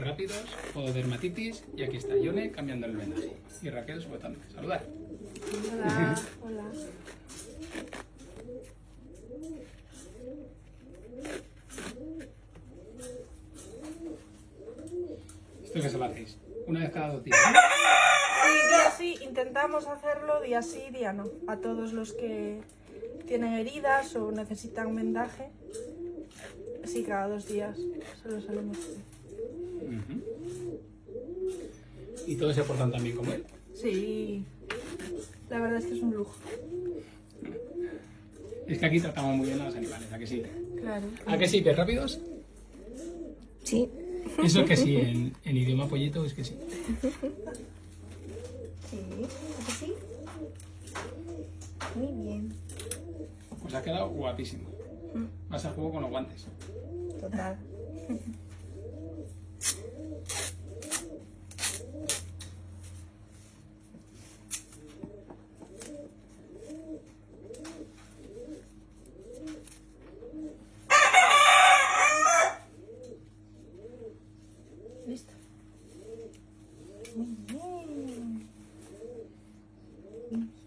rápidos, dermatitis y aquí está Yone cambiando el vendaje y Raquel sujetando. Saludar. Hola, hola. ¿Esto qué se lo hacéis? Una vez cada dos días. Sí, día sí, intentamos hacerlo día sí, día no. A todos los que tienen heridas o necesitan vendaje. Sí, cada dos días se lo solemos hacer. Ujú. ¿Y todos se portan tan bien como él? Sí, la verdad es que es un lujo. Es que aquí tratamos muy bien a los animales, ¿a que sí? Claro. ¿A que sí? ¿Que rápidos? Sí. Eso es que sí, en, en idioma pollito es que sí. Sí. ¿A que sí? Muy bien. Pues ha quedado guapísimo. Más al juego con los guantes. Total. Listo.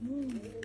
Muy